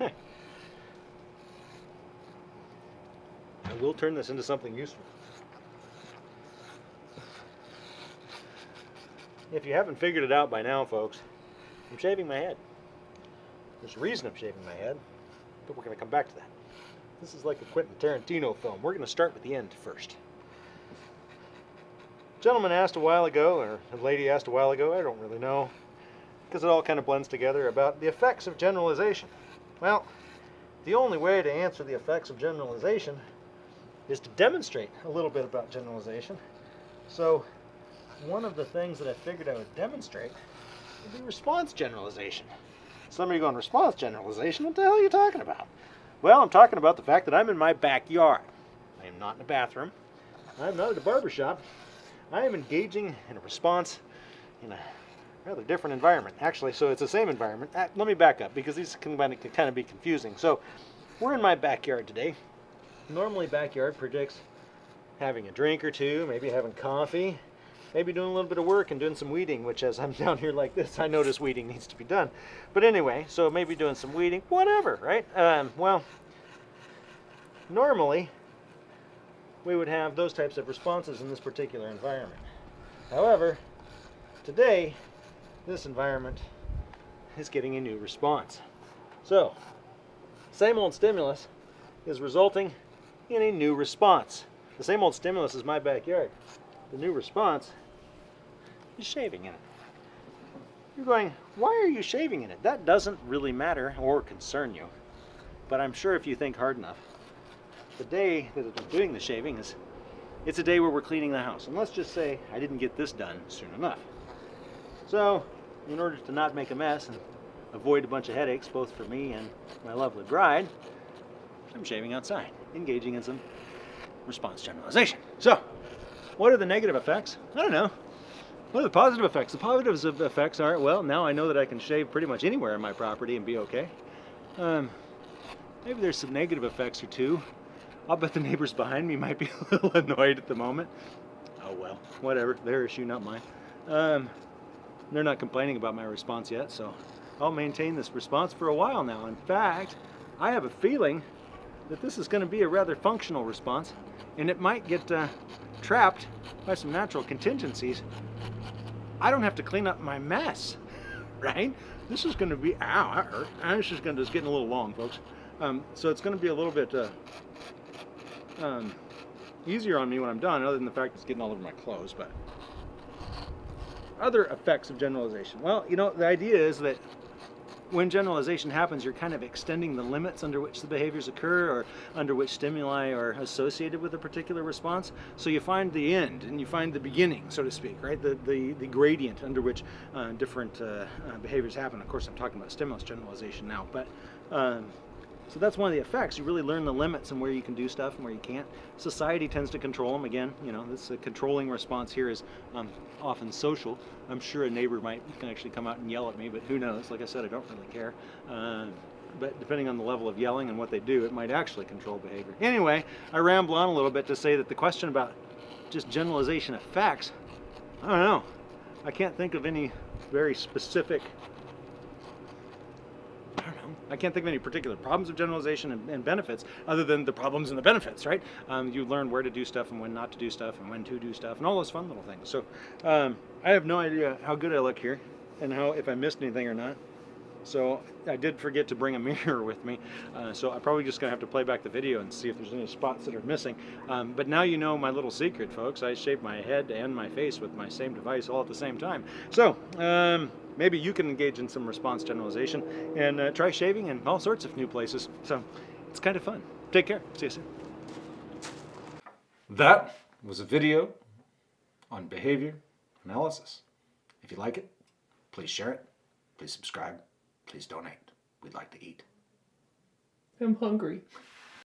I will turn this into something useful. If you haven't figured it out by now, folks, I'm shaving my head. There's a reason I'm shaving my head, but we're going to come back to that. This is like a Quentin Tarantino film. We're going to start with the end first. Gentleman asked a while ago, or a lady asked a while ago, I don't really know, because it all kind of blends together, about the effects of generalization. Well, the only way to answer the effects of generalization is to demonstrate a little bit about generalization. So one of the things that I figured I would demonstrate would be response generalization. Somebody going, response generalization? What the hell are you talking about? Well, I'm talking about the fact that I'm in my backyard. I am not in a bathroom. I'm not at a barber shop. I am engaging in a response in a rather different environment. Actually, so it's the same environment. Uh, let me back up because these can kind of be confusing. So we're in my backyard today. Normally backyard predicts having a drink or two, maybe having coffee, maybe doing a little bit of work and doing some weeding, which as I'm down here like this, I notice weeding needs to be done. But anyway, so maybe doing some weeding, whatever, right? Um, well, normally we would have those types of responses in this particular environment. However, today, this environment is getting a new response. So, same old stimulus is resulting in a new response. The same old stimulus is my backyard. The new response is shaving in it. You're going, why are you shaving in it? That doesn't really matter or concern you. But I'm sure if you think hard enough, the day that I'm doing the shaving is, it's a day where we're cleaning the house. And let's just say I didn't get this done soon enough. So, in order to not make a mess and avoid a bunch of headaches, both for me and my lovely bride, I'm shaving outside, engaging in some response generalization. So, what are the negative effects? I don't know. What are the positive effects? The positive effects are, well, now I know that I can shave pretty much anywhere on my property and be okay. Um, maybe there's some negative effects or two. I'll bet the neighbors behind me might be a little annoyed at the moment. Oh well, whatever, their issue, not mine. Um, they're not complaining about my response yet, so I'll maintain this response for a while now. In fact, I have a feeling that this is going to be a rather functional response, and it might get uh, trapped by some natural contingencies I don't have to clean up my mess, right? This is going to be, ow, hurt. This is going to, it's getting a little long, folks. Um, so it's going to be a little bit uh, um, easier on me when I'm done, other than the fact it's getting all over my clothes. But other effects of generalization. Well, you know, the idea is that when generalization happens, you're kind of extending the limits under which the behaviors occur or under which stimuli are associated with a particular response. So you find the end and you find the beginning, so to speak, right? The, the, the gradient under which uh, different uh, uh, behaviors happen. Of course, I'm talking about stimulus generalization now, but um, so that's one of the effects. You really learn the limits and where you can do stuff and where you can't. Society tends to control them. Again, you know, this controlling response here is um, often social. I'm sure a neighbor might can actually come out and yell at me, but who knows? Like I said, I don't really care. Uh, but depending on the level of yelling and what they do, it might actually control behavior. Anyway, I ramble on a little bit to say that the question about just generalization effects, I don't know. I can't think of any very specific I can't think of any particular problems of generalization and, and benefits other than the problems and the benefits, right? Um, you learn where to do stuff and when not to do stuff and when to do stuff and all those fun little things. So um, I have no idea how good I look here and how if I missed anything or not. So I did forget to bring a mirror with me, uh, so I'm probably just gonna have to play back the video and see if there's any spots that are missing. Um, but now you know my little secret, folks. I shave my head and my face with my same device all at the same time. So um, maybe you can engage in some response generalization and uh, try shaving in all sorts of new places. So it's kind of fun. Take care. See you soon. That was a video on behavior analysis. If you like it, please share it. Please subscribe. Please donate. We'd like to eat. I'm hungry.